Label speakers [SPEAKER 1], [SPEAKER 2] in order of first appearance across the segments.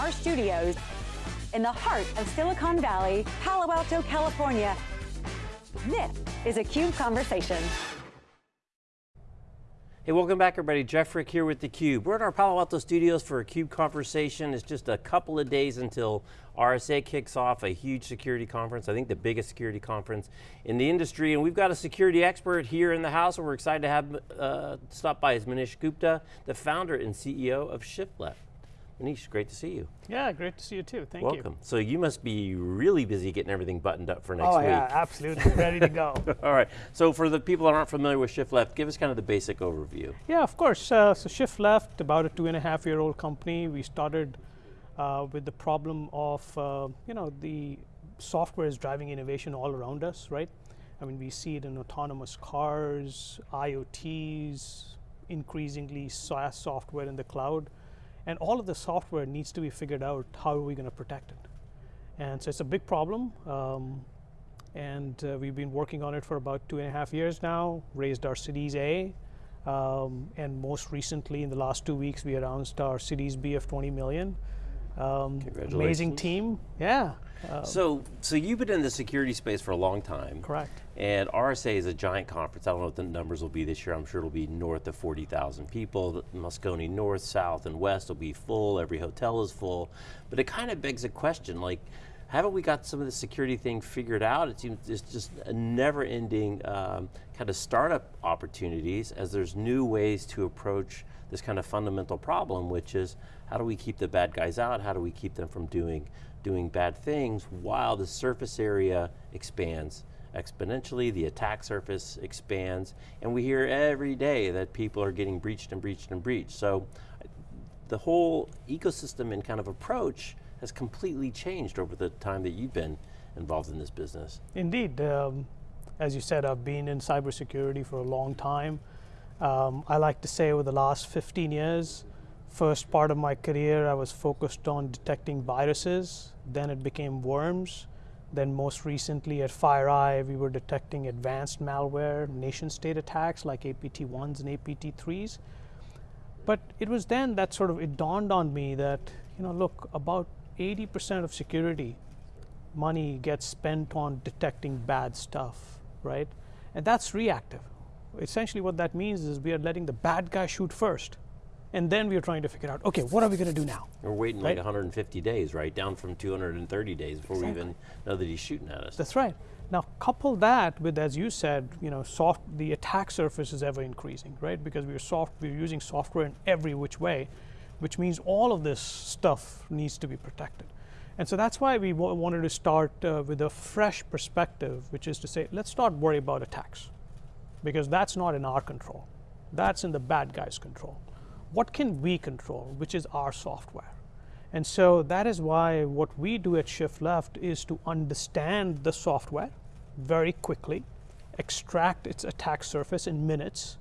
[SPEAKER 1] our studios in the heart of Silicon Valley, Palo Alto, California. This is a CUBE Conversation.
[SPEAKER 2] Hey, welcome back everybody. Jeff Frick here with theCUBE. We're at our Palo Alto studios for a CUBE conversation. It's just a couple of days until RSA kicks off a huge security conference, I think the biggest security conference in the industry, and we've got a security expert here in the house, and we're excited to have uh, stop by is Manish Gupta, the founder and CEO of ShiftLeft. Manish, great to see you.
[SPEAKER 3] Yeah, great to see you too, thank
[SPEAKER 2] Welcome.
[SPEAKER 3] you. Welcome.
[SPEAKER 2] So you must be really busy getting everything buttoned up for next
[SPEAKER 3] oh,
[SPEAKER 2] week.
[SPEAKER 3] Oh yeah, absolutely, ready to go.
[SPEAKER 2] All right, so for the people that aren't familiar with Shift Left, give us kind of the basic overview.
[SPEAKER 3] Yeah, of course, uh, so ShiftLeft, about a two and a half year old company. We started uh, with the problem of, uh, you know, the software is driving innovation all around us, right? I mean, we see it in autonomous cars, IoTs, increasingly SaaS software in the cloud. And all of the software needs to be figured out, how are we going to protect it? And so it's a big problem. Um, and uh, we've been working on it for about two and a half years now, raised our Series A, um, and most recently in the last two weeks we announced our Series B of 20 million.
[SPEAKER 2] Um,
[SPEAKER 3] amazing team, yeah.
[SPEAKER 2] Uh, so, so you've been in the security space for a long time.
[SPEAKER 3] Correct.
[SPEAKER 2] And RSA is a giant conference. I don't know what the numbers will be this year. I'm sure it'll be north of 40,000 people. Moscone North, South, and West will be full. Every hotel is full. But it kind of begs a question, like, haven't we got some of the security thing figured out? It seems it's just a never-ending um, kind of startup opportunities as there's new ways to approach this kind of fundamental problem, which is how do we keep the bad guys out? How do we keep them from doing, doing bad things while the surface area expands exponentially, the attack surface expands, and we hear every day that people are getting breached and breached and breached. So the whole ecosystem and kind of approach has completely changed over the time that you've been involved in this business.
[SPEAKER 3] Indeed, um, as you said, I've been in cybersecurity for a long time. Um, I like to say over the last 15 years, first part of my career I was focused on detecting viruses, then it became worms, then most recently at FireEye we were detecting advanced malware, nation state attacks like APT1s and APT3s. But it was then that sort of, it dawned on me that, you know, look, about 80% of security money gets spent on detecting bad stuff, right? And that's reactive essentially what that means is we are letting the bad guy shoot first. And then we are trying to figure out, okay, what are we going to do now?
[SPEAKER 2] We're waiting right? like 150 days, right? Down from 230 days before exactly. we even know that he's shooting at us.
[SPEAKER 3] That's right. Now couple that with, as you said, you know, soft, the attack surface is ever increasing, right? Because we're soft, we're using software in every which way, which means all of this stuff needs to be protected. And so that's why we wanted to start uh, with a fresh perspective, which is to say, let's not worry about attacks because that's not in our control. That's in the bad guy's control. What can we control, which is our software? And so that is why what we do at Shift Left is to understand the software very quickly, extract its attack surface in minutes,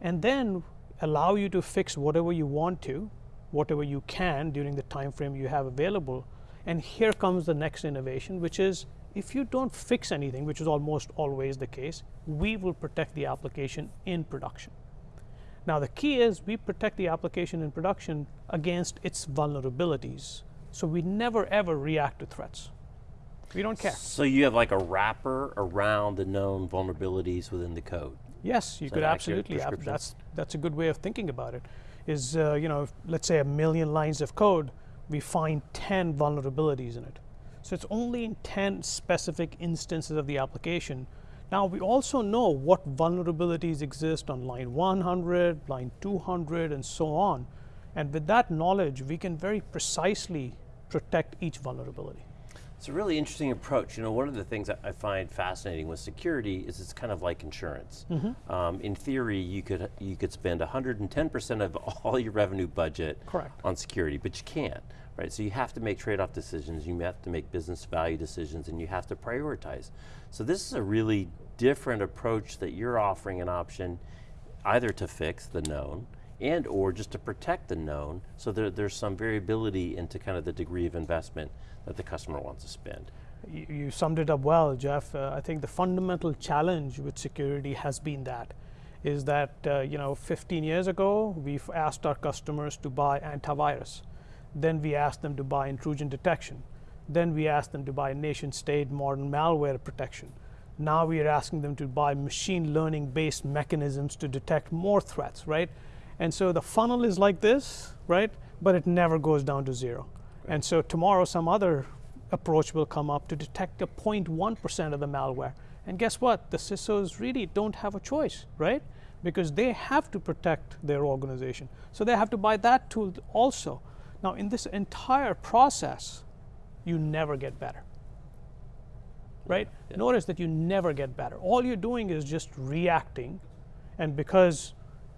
[SPEAKER 3] and then allow you to fix whatever you want to, whatever you can during the time frame you have available. And here comes the next innovation, which is if you don't fix anything, which is almost always the case, we will protect the application in production. Now the key is we protect the application in production against its vulnerabilities. So we never ever react to threats. We don't care.
[SPEAKER 2] So you have like a wrapper around the known vulnerabilities within the code?
[SPEAKER 3] Yes, you could absolutely. That's, that's a good way of thinking about it. Is, uh, you know, let's say a million lines of code, we find 10 vulnerabilities in it. So it's only in 10 specific instances of the application. Now we also know what vulnerabilities exist on line 100, line 200, and so on. And with that knowledge, we can very precisely protect each vulnerability.
[SPEAKER 2] It's a really interesting approach. You know, one of the things I find fascinating with security is it's kind of like insurance. Mm -hmm. um, in theory, you could you could spend 110% of all your revenue budget
[SPEAKER 3] Correct.
[SPEAKER 2] on security, but you can't right? So you have to make trade-off decisions, you have to make business value decisions, and you have to prioritize. So this is a really different approach that you're offering an option either to fix the known and or just to protect the known so there, there's some variability into kind of the degree of investment that the customer wants to spend.
[SPEAKER 3] You, you summed it up well, Jeff. Uh, I think the fundamental challenge with security has been that is that, uh, you know, 15 years ago, we've asked our customers to buy antivirus Then we asked them to buy intrusion detection. Then we asked them to buy nation state modern malware protection. Now we are asking them to buy machine learning based mechanisms to detect more threats, right? And so the funnel is like this, right? But it never goes down to zero. Right. And so tomorrow some other approach will come up to detect a 0.1% of the malware. And guess what? The CISOs really don't have a choice, right? Because they have to protect their organization. So they have to buy that tool also. Now, in this entire process, you never get better. Right? Yeah. Notice that you never get better. All you're doing is just reacting. And because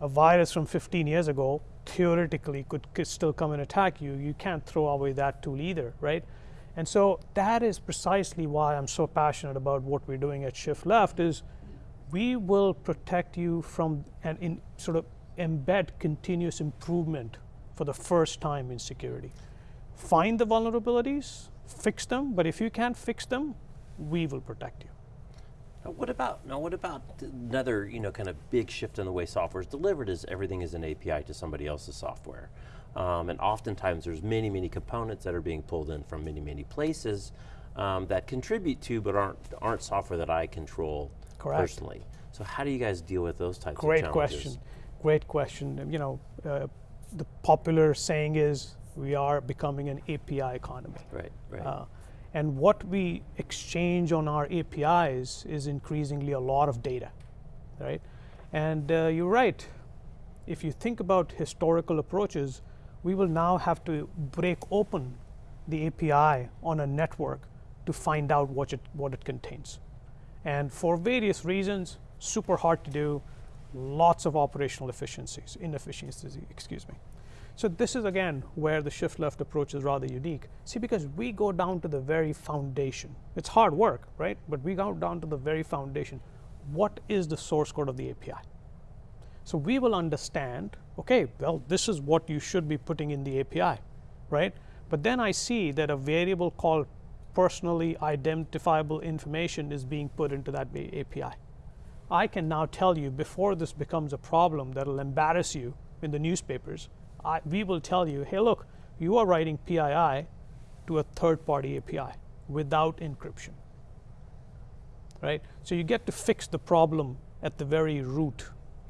[SPEAKER 3] a virus from 15 years ago theoretically could, could still come and attack you, you can't throw away that tool either, right? And so that is precisely why I'm so passionate about what we're doing at Shift Left is we will protect you from and in sort of embed continuous improvement for the first time in security. Find the vulnerabilities, fix them, but if you can't fix them, we will protect you.
[SPEAKER 2] What about now? What about another you know kind of big shift in the way software is delivered? Is everything is an API to somebody else's software, um, and oftentimes there's many many components that are being pulled in from many many places um, that contribute to but aren't aren't software that I control Correct. personally. So how do you guys deal with those types
[SPEAKER 3] Great
[SPEAKER 2] of
[SPEAKER 3] challenges? Great question. Great question. You know, uh, the popular saying is we are becoming an API economy.
[SPEAKER 2] Right. Right. Uh,
[SPEAKER 3] and what we exchange on our APIs is increasingly a lot of data, right? And uh, you're right. If you think about historical approaches, we will now have to break open the API on a network to find out what it, what it contains. And for various reasons, super hard to do, lots of operational efficiencies, inefficiencies, excuse me. So this is again where the shift left approach is rather unique. See, because we go down to the very foundation. It's hard work, right? But we go down to the very foundation. What is the source code of the API? So we will understand, okay, well, this is what you should be putting in the API, right? But then I see that a variable called personally identifiable information is being put into that API. I can now tell you before this becomes a problem that'll embarrass you in the newspapers, I, we will tell you, hey, look, you are writing PII to a third-party API without encryption, right? So you get to fix the problem at the very root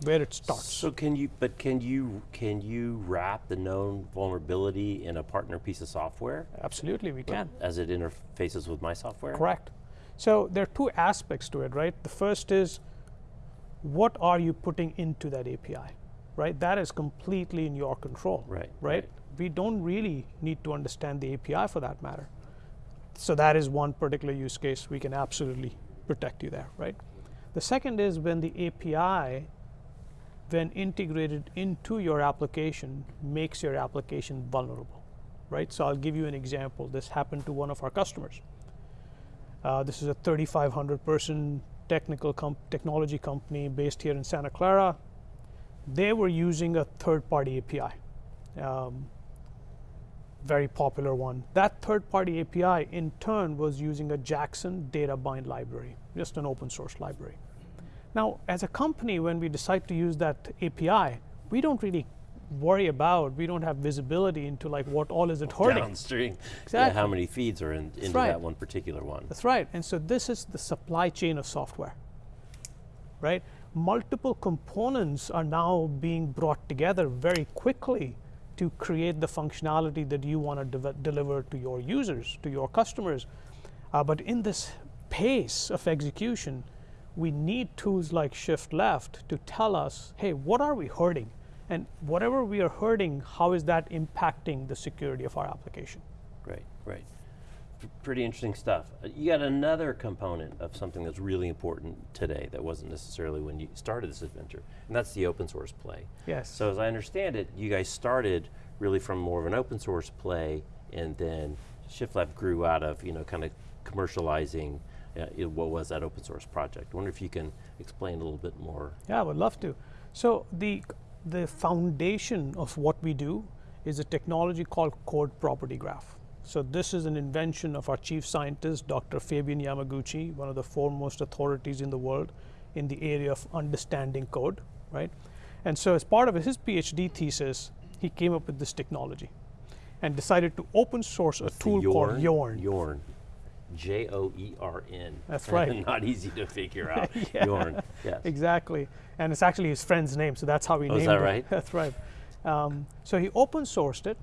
[SPEAKER 3] where it starts.
[SPEAKER 2] So can you, but can you, can you wrap the known vulnerability in a partner piece of software?
[SPEAKER 3] Absolutely, we can.
[SPEAKER 2] As it interfaces with my software?
[SPEAKER 3] Correct. So there are two aspects to it, right? The first is, what are you putting into that API? Right? That is completely in your control,
[SPEAKER 2] right,
[SPEAKER 3] right?
[SPEAKER 2] right?
[SPEAKER 3] We don't really need to understand the API for that matter. So that is one particular use case we can absolutely protect you there, right? The second is when the API, when integrated into your application, makes your application vulnerable, right? So I'll give you an example. This happened to one of our customers. Uh, this is a 3,500 person technical com technology company based here in Santa Clara they were using a third-party API, um, very popular one. That third-party API, in turn, was using a Jackson data bind library, just an open source library. Now, as a company, when we decide to use that API, we don't really worry about, we don't have visibility into like what all is it hurting.
[SPEAKER 2] Downstream. Exactly. Yeah, how many feeds are in, into right. that one particular one.
[SPEAKER 3] That's right. And so this is the supply chain of software, right? Multiple components are now being brought together very quickly to create the functionality that you want to de deliver to your users, to your customers. Uh, but in this pace of execution, we need tools like Shift Left to tell us, hey, what are we hurting? And whatever we are hurting, how is that impacting the security of our application?
[SPEAKER 2] Great, great pretty interesting stuff. You got another component of something that's really important today that wasn't necessarily when you started this adventure, and that's the open source play.
[SPEAKER 3] Yes.
[SPEAKER 2] So as I understand it, you guys started really from more of an open source play, and then Shift Left grew out of, you know, kind of commercializing uh, what was that open source project. I wonder if you can explain a little bit more.
[SPEAKER 3] Yeah, I would love to. So the, the foundation of what we do is a technology called code property graph. So this is an invention of our chief scientist, Dr. Fabian Yamaguchi, one of the foremost authorities in the world in the area of understanding code, right? And so as part of his PhD thesis, he came up with this technology. and decided to open source a tool called Joern.
[SPEAKER 2] Joern. J O E R N.
[SPEAKER 3] That's right.
[SPEAKER 2] Not easy to figure out.
[SPEAKER 3] Yeah.
[SPEAKER 2] Joern. Yes.
[SPEAKER 3] Exactly. And it's actually his friend's name, so that's how he
[SPEAKER 2] Oh,
[SPEAKER 3] named
[SPEAKER 2] is that
[SPEAKER 3] it.
[SPEAKER 2] right?
[SPEAKER 3] That's right. Um, so he open sourced it,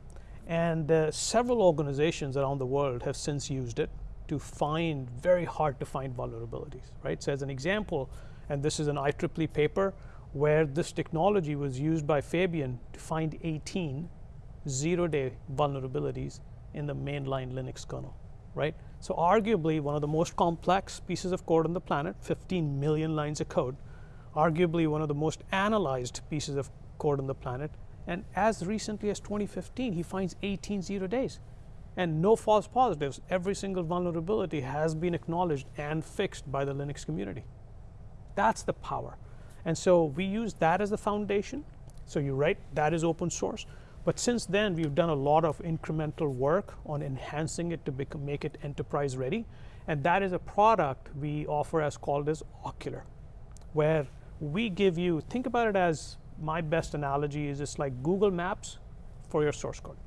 [SPEAKER 3] and uh, several organizations around the world have since used it to find very hard to find vulnerabilities, right? So as an example, and this is an IEEE paper where this technology was used by Fabian to find 18 zero-day vulnerabilities in the mainline Linux kernel, right? So arguably one of the most complex pieces of code on the planet, 15 million lines of code, arguably one of the most analyzed pieces of code on the planet, and as recently as 2015, he finds 18 zero days. And no false positives. Every single vulnerability has been acknowledged and fixed by the Linux community. That's the power. And so we use that as the foundation. So you're right, that is open source. But since then, we've done a lot of incremental work on enhancing it to become, make it enterprise ready. And that is a product we offer as called as Ocular, where we give you, think about it as my best analogy is it's like Google Maps for your source code.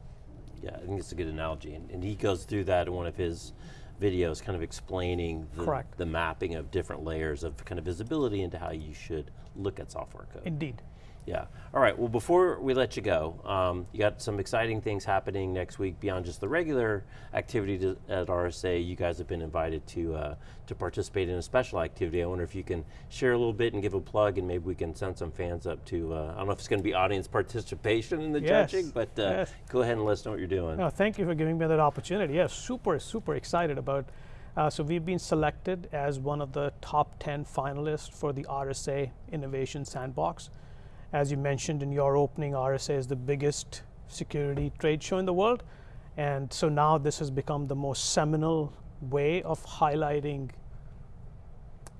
[SPEAKER 2] Yeah, I think it's a good analogy. And, and he goes through that in one of his videos, kind of explaining the, the mapping of different layers of kind of visibility into how you should look at software code.
[SPEAKER 3] Indeed.
[SPEAKER 2] Yeah. All right. Well, before we let you go, um, you got some exciting things happening next week beyond just the regular activity to, at RSA. You guys have been invited to uh, to participate in a special activity. I wonder if you can share a little bit and give a plug, and maybe we can send some fans up to. Uh, I don't know if it's going to be audience participation in the
[SPEAKER 3] Yes.
[SPEAKER 2] judging, but uh,
[SPEAKER 3] Yes.
[SPEAKER 2] go ahead and let us know what you're doing.
[SPEAKER 3] No, thank you for giving me that opportunity. Yes, super, super excited about. Uh, so we've been selected as one of the top 10 finalists for the RSA Innovation Sandbox. As you mentioned in your opening, RSA is the biggest security trade show in the world. And so now this has become the most seminal way of highlighting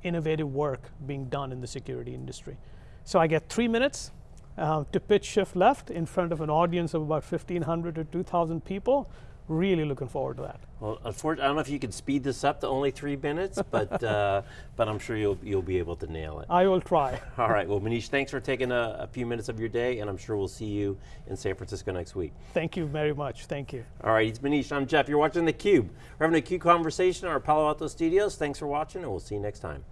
[SPEAKER 3] innovative work being done in the security industry. So I get three minutes uh, to pitch Shift Left in front of an audience of about 1,500 to 2,000 people. Really looking forward to that.
[SPEAKER 2] Well, unfortunately, I don't know if you can speed this up to only three minutes, but uh, but I'm sure you'll you'll be able to nail it.
[SPEAKER 3] I will try.
[SPEAKER 2] All right. Well, Manish, thanks for taking a, a few minutes of your day, and I'm sure we'll see you in San Francisco next week.
[SPEAKER 3] Thank you very much. Thank you.
[SPEAKER 2] All right, it's Manish. I'm Jeff. You're watching theCUBE. We're having a CUBE conversation in our Palo Alto studios. Thanks for watching, and we'll see you next time.